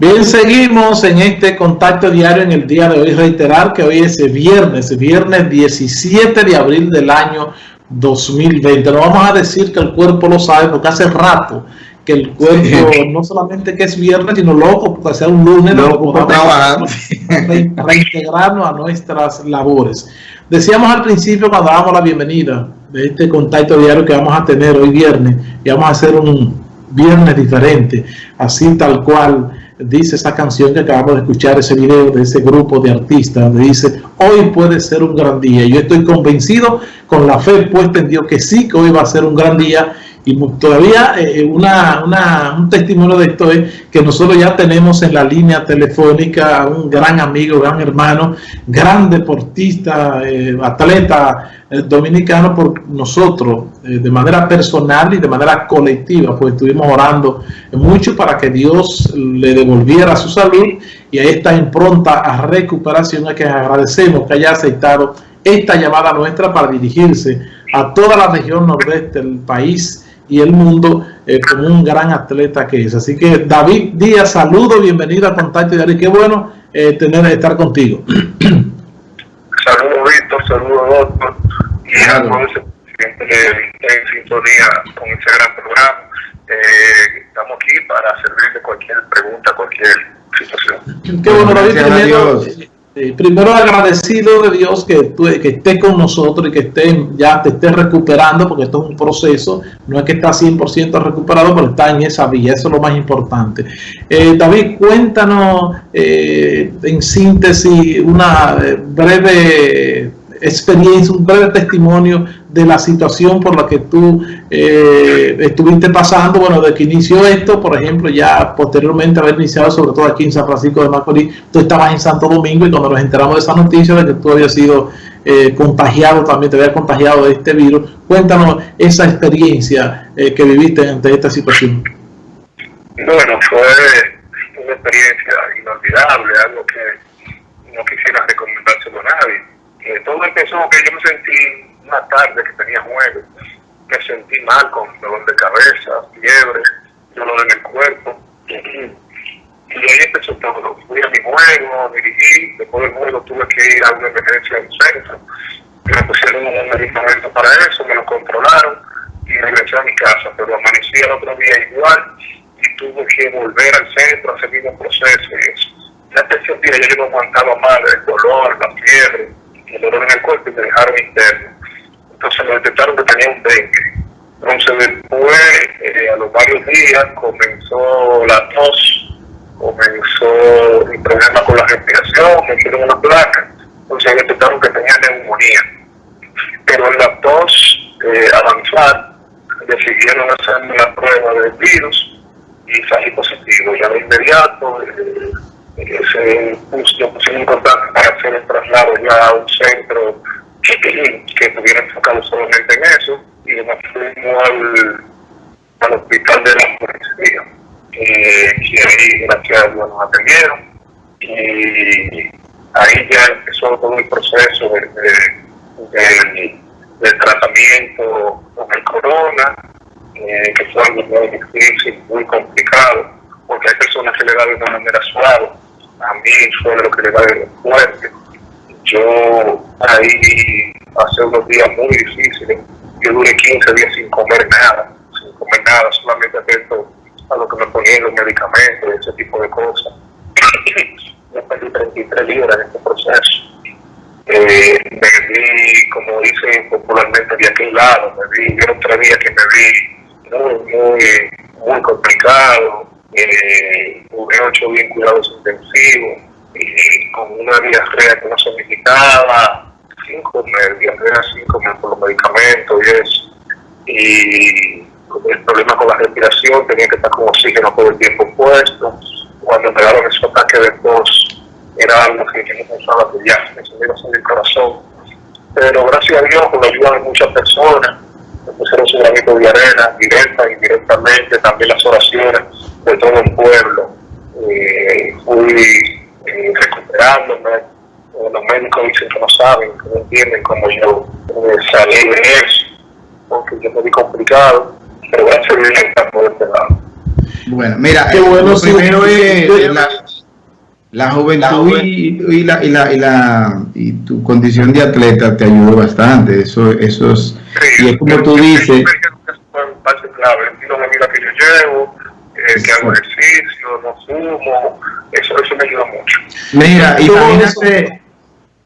Bien, seguimos en este contacto diario en el día de hoy. Reiterar que hoy es viernes, viernes 17 de abril del año 2020. No vamos a decir que el cuerpo lo sabe porque hace rato que el cuerpo no solamente que es viernes, sino loco porque sea un lunes, loco por trabajar, reintegrarnos a nuestras labores. Decíamos al principio cuando dábamos la bienvenida de este contacto diario que vamos a tener hoy viernes y vamos a hacer un viernes diferente, así tal cual dice esa canción que acabamos de escuchar, ese video de ese grupo de artistas, donde dice, hoy puede ser un gran día. Yo estoy convencido, con la fe puesta en Dios, que sí que hoy va a ser un gran día. Y todavía eh, una, una, un testimonio de esto es que nosotros ya tenemos en la línea telefónica a un gran amigo, gran hermano, gran deportista, eh, atleta, eh, dominicano por nosotros, eh, de manera personal y de manera colectiva, pues estuvimos orando mucho para que Dios le devolviera su salud y a esta impronta a recuperación a que agradecemos que haya aceptado esta llamada nuestra para dirigirse a toda la región nordeste del país y el mundo eh, como un gran atleta que es. Así que David Díaz, saludo, bienvenido a Contacto Diario, qué bueno eh, tener estar contigo. Saludos Víctor, saludos doctor y a todos en sintonía con este gran programa. Eh, estamos aquí para servir de cualquier pregunta, cualquier situación. Qué bueno, David, primero, primero agradecido de Dios que, tú, esté con nosotros y que esté, ya te esté recuperando, porque esto es un proceso, no es que está 100% recuperado, pero está en esa vía, eso es lo más importante. Eh, David, cuéntanos eh, en síntesis una eh, breve experiencia, un breve testimonio de la situación por la que tú eh, estuviste pasando, bueno, de que inició esto, por ejemplo, ya posteriormente haber iniciado, sobre todo aquí en San Francisco de Macorís, tú estabas en Santo Domingo y cuando nos enteramos de esa noticia de que tú habías sido eh, contagiado, también te habías contagiado de este virus, cuéntanos esa experiencia eh, que viviste ante esta situación. Bueno, fue una experiencia inolvidable, algo que no quisiera recomendárselo a nadie eh, todo empezó que yo me sentí una tarde que tenía jueves, me sentí mal con dolor de cabeza, fiebre, dolor en el cuerpo. Y ahí empezó todo. Fui a mi juego, dirigí, después del juego tuve que ir a una emergencia en centro. Me pusieron un medicamento para eso, me lo controlaron y regresé a mi casa, pero amanecí el otro día igual y tuve que volver al centro a hacer el mismo proceso y eso. Ya tercer día yo no aguantaba más el dolor, la fiebre, dolor en el cuerpo y me dejaron interno. Entonces me detectaron que tenía un dengue. Entonces después, eh, a los varios días, comenzó la tos, comenzó el problema con la respiración, me hicieron una placa. Entonces me detectaron que tenía neumonía. Pero en la tos, eh, avanzar, decidieron hacerme la prueba del virus y salí positivo. Ya de inmediato, eh, se puso, pusimos importante para hacer a un centro que, estuviera enfocado solamente en eso y nos fuimos al, al hospital de la policía. Eh, y ahí gracias a Dios nos atendieron. Y ahí ya empezó todo el proceso de, de, tratamiento con el corona eh, que fue algo muy difícil, muy complicado porque hay personas que le dan de una manera suave. A mí fue lo que le da de fuerte. Yo ahí hace unos días muy difíciles, yo duré 15 días sin comer nada, sin comer nada, solamente atento a lo que me ponían los medicamentos, ese tipo de cosas. yo perdí 33 libras en este proceso. Eh, me vi, como dicen popularmente, de aquel lado, me vi, yo tres días que me vi muy, muy, muy complicado, eh, hubo ocho bien cuidados intensivos, y una diarrea que no se medicaba, cinco meses, diarrea cinco meses por los medicamentos y eso. Y el problema con la respiración, tenía que estar con oxígeno todo el tiempo puesto. Cuando me daban esos ataques de tos, era algo que yo no pensaba que ya me se me el corazón. Pero gracias a Dios, con la ayuda de muchas personas, me pusieron su granito de arena, directa y indirectamente, también las oraciones de todo el pueblo eh, recuperándome. Eh, los médicos dicen que no saben, que no entienden cómo yo eh, salí de eso, porque yo me vi complicado, pero gracias a Dios está por este lado. Bueno, mira, Qué bueno, lo primero es la, la juventud y, la, y, la, y, la, y tu condición de atleta te ayudó bastante. Eso, eso es, y es como tú dices. parte clave, el estilo de vida que yo llevo, eh, que hago ejercicio, no fumo, eso, eso me ayuda mucho. Mira, imagínate,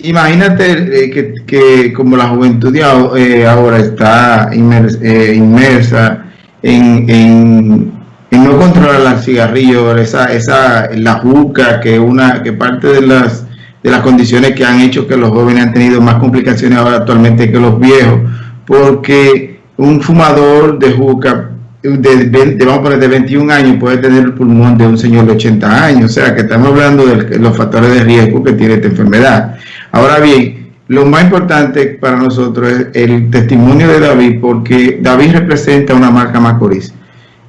imagínate eh, que, que, como la juventud eh, ahora está eh, inmersa en, en y no controlar el cigarrillo, esa, esa, la juca, que una, que parte de las, de las condiciones que han hecho que los jóvenes han tenido más complicaciones ahora actualmente que los viejos, porque un fumador de juca de, vamos de 21 años puede tener el pulmón de un señor de 80 años, o sea que estamos hablando de los factores de riesgo que tiene esta enfermedad. Ahora bien, lo más importante para nosotros es el testimonio de David, porque David representa una marca Macorís.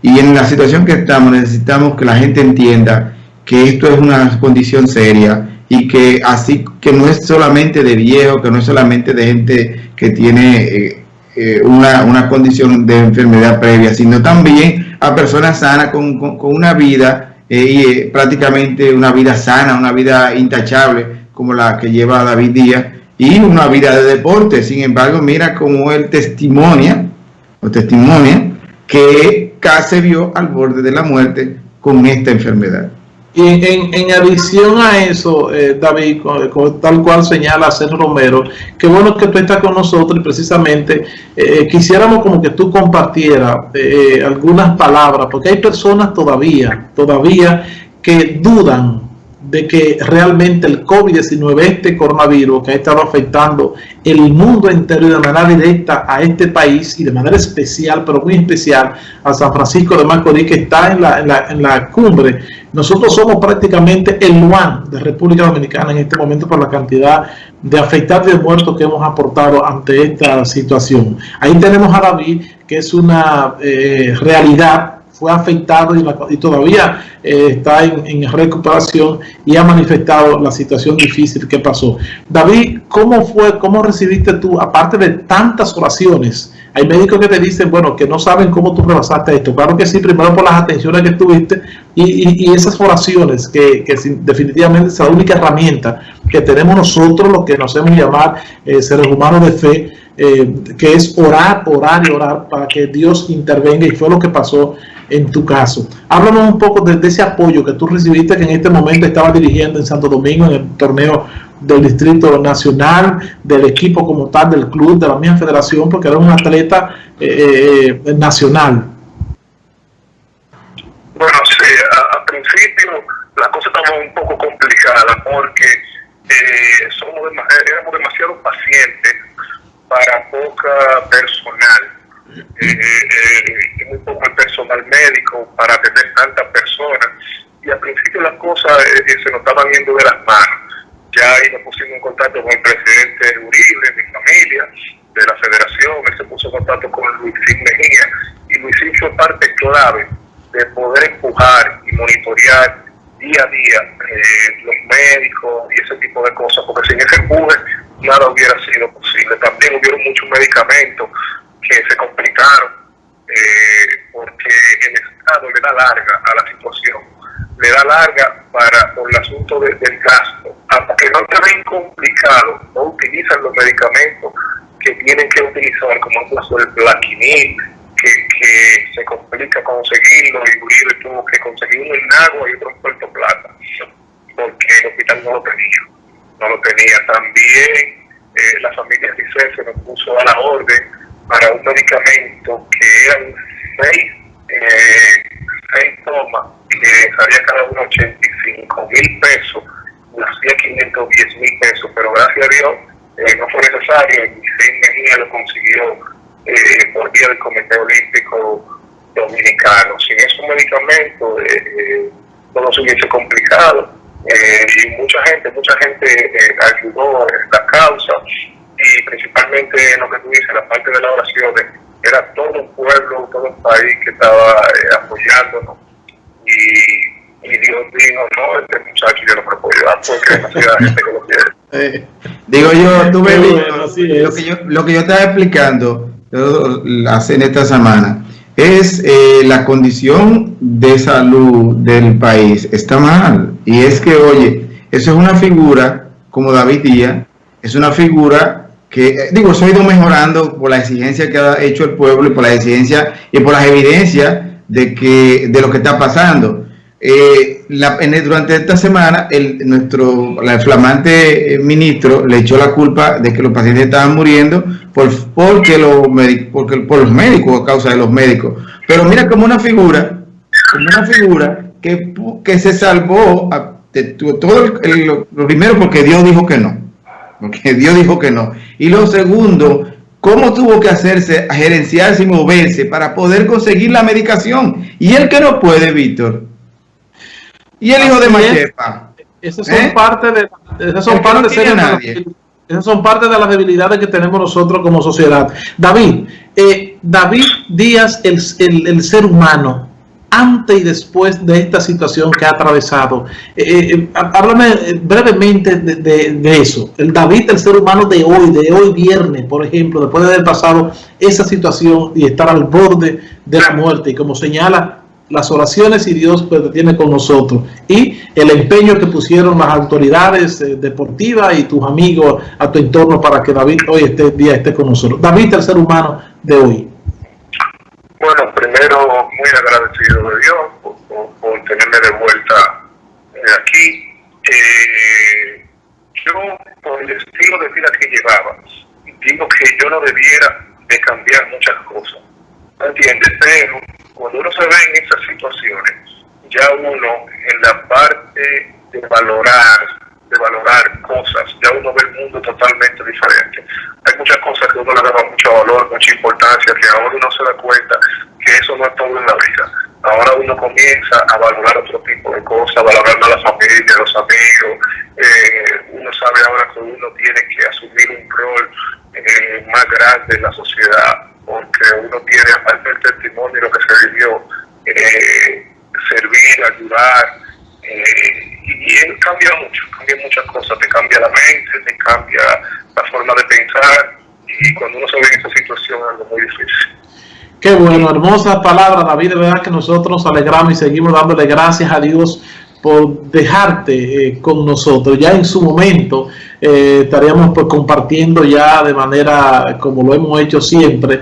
Y en la situación que estamos necesitamos que la gente entienda que esto es una condición seria y que así que no es solamente de viejo, que no es solamente de gente que tiene eh, eh, una, condición de enfermedad previa, sino también a personas sanas con, una vida eh, y prácticamente una vida sana, una vida intachable como la que lleva David Díaz y una vida de deporte. Sin embargo, mira cómo él testimonia o testimonia que se vio al borde de la muerte con esta enfermedad. Y en, en adición a eso, eh, David, tal cual señala Sergio Romero, qué bueno que tú estás con nosotros y precisamente eh, quisiéramos como que tú compartieras eh, algunas palabras, porque hay personas todavía, todavía que dudan de que realmente el COVID-19, este coronavirus que ha estado afectando el mundo entero de manera directa a este país y de manera especial, pero muy especial, a San Francisco de Macorís, que está en la, en la, en la cumbre. Nosotros somos prácticamente el Luan de República Dominicana en este momento por la cantidad de afectados y de muertos que hemos aportado ante esta situación. Ahí tenemos a David, que es una eh, realidad fue afectado y, todavía eh, está en, recuperación y ha manifestado la situación difícil que pasó. David, ¿cómo fue, cómo recibiste tú, aparte de tantas oraciones? Hay médicos que te dicen, bueno, que no saben cómo tú rebasaste esto. Claro que sí, primero por las atenciones que tuviste y, esas oraciones, que, definitivamente es la única herramienta que tenemos nosotros, los que nos hacemos llamar eh, seres humanos de fe, eh, que es orar, orar y orar para que Dios intervenga y fue lo que pasó en tu caso. Háblanos un poco de, ese apoyo que tú recibiste que en este momento estaba dirigiendo en Santo Domingo en el torneo del Distrito Nacional, del equipo como tal, del club, de la misma federación, porque era un atleta eh, eh, nacional. Bueno, sí, al principio la cosa estaba un poco complicada porque eh, somos éramos demasiado pacientes para poca personal eh, eh, muy poco el personal médico para atender tantas personas. Y al principio las cosas eh, se nos estaban yendo de las manos. Ya ahí nos pusimos en contacto con el presidente Uribe, mi familia, de la federación, él se puso en contacto con Luisín Mejía, y Luisín fue parte clave de poder empujar y monitorear día a día eh, los médicos y ese tipo de cosas, porque sin ese empuje nada hubiera sido posible. También hubieron muchos medicamentos que se complicaron eh, porque el Estado le da larga a la situación, le da larga para por el asunto del gasto. Hasta que no está bien complicado, no utilizan los medicamentos que tienen que utilizar, como el caso del plaquinil, que, se complica conseguirlo, y Uribe tuvo que conseguirlo en Agua y otro en Puerto Plata, porque el hospital no lo tenía. No lo tenía. También eh, la familia Giselle se nos puso a la orden para un medicamento que eran seis, eh, seis tomas que salía cada uno 85 mil pesos, hacía 510 mil pesos, pero gracias a Dios eh, no fue necesario y Seis Mejía lo consiguió eh, por vía del Comité Olímpico Dominicano. Sin esos medicamentos eh, todo se hubiese complicado y mucha gente, mucha gente ayudó en la causa y principalmente lo que tú dices, la parte de las oraciones, era todo un pueblo, todo un país que estaba eh, apoyándonos y, y, Dios dijo, no, este muchacho yo no me puedo ayudar porque hay demasiada gente que lo quiere. Eh, digo yo, tú me lo, que yo, lo que yo estaba explicando hace en esta semana, es eh, la condición de salud del país. Está mal. Y es que, oye, eso es una figura como David Díaz, es una figura que, eh, digo, se ha ido mejorando por la exigencia que ha hecho el pueblo y por la exigencia y por las evidencias de, que, de lo que está pasando. Eh, durante esta semana, el, nuestro el flamante ministro le echó la culpa de que los pacientes estaban muriendo por, porque, los, porque, por los médicos, a causa de los médicos. Pero mira como una figura, como una figura que, que se salvó de todo lo primero porque Dios dijo que no. Porque Dios dijo que no. Y lo segundo, cómo tuvo que hacerse, gerenciarse y moverse para poder conseguir la medicación. Y el que no puede, Víctor. Y el hijo de Machepa. Esas son ¿Eh? parte de, esas son parte de esas son parte de las debilidades que tenemos nosotros como sociedad. David, eh, David Díaz, el, el, ser humano, antes y después de esta situación que ha atravesado. Eh, eh háblame brevemente de, de, eso. El David, el ser humano de hoy, de hoy viernes, por ejemplo, después de haber pasado esa situación y estar al borde de la muerte, y como señala las oraciones y Dios pues, tiene con nosotros y el empeño que pusieron las autoridades eh, deportivas y tus amigos a tu entorno para que David hoy este día esté con nosotros. David, el ser humano de hoy. Primero muy agradecido de Dios por, tenerme de vuelta aquí. Eh, yo, por el estilo de vida que llevaba, digo que yo no debiera de cambiar muchas cosas. ¿Entiendes? Pero cuando uno se ve en esas situaciones, ya uno en la parte de valorar, de valorar cosas, ya uno ve el mundo totalmente diferente. Hay muchas cosas que uno le daba mucho valor, mucha importancia, que ahora uno se da cuenta eso no es todo en la vida. Ahora uno comienza a valorar otro tipo de cosas, valorar a la familia, a los amigos. Eh, uno sabe ahora que uno tiene que asumir un rol eh, más grande en la sociedad porque uno tiene, aparte del testimonio y lo que se vivió, eh, servir, ayudar, y él cambia mucho, cambia muchas cosas, te cambia la mente, te cambia la forma de pensar, y cuando uno se ve en esa situación es algo muy difícil. Qué bueno, hermosa palabra, David. De verdad que nosotros nos alegramos y seguimos dándole gracias a Dios por dejarte eh, con nosotros. Ya en su momento eh, estaríamos pues, compartiendo ya de manera como lo hemos hecho siempre,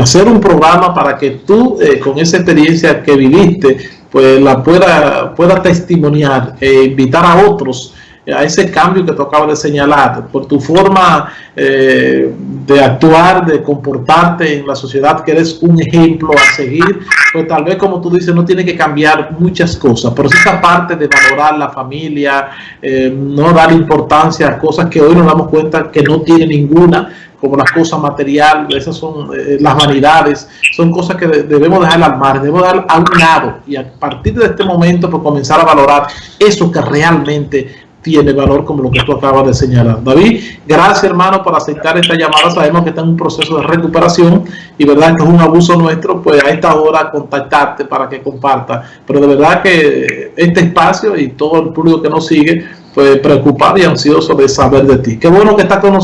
hacer un programa para que tú eh, con esa experiencia que viviste, pues la pueda, pueda testimoniar e invitar a otros a ese cambio que tú acabas de señalar, por tu forma eh, de actuar, de comportarte en la sociedad, que eres un ejemplo a seguir, pues tal vez como tú dices, no tiene que cambiar muchas cosas, pero sí esa parte de valorar la familia, eh, no dar importancia a cosas que hoy nos damos cuenta que no tiene ninguna, como las cosas materiales, esas son eh, las vanidades, son cosas que debemos dejar al mar, debemos dar a un lado. Y a partir de este momento pues comenzar a valorar eso que realmente tiene valor como lo que tú acabas de señalar. David, gracias hermano por aceptar esta llamada. Sabemos que está en un proceso de recuperación y verdad que es un abuso nuestro, pues a esta hora contactarte para que comparta. Pero de verdad que este espacio y todo el público que nos sigue, pues preocupado y ansioso de saber de ti. Qué bueno que estás con nosotros.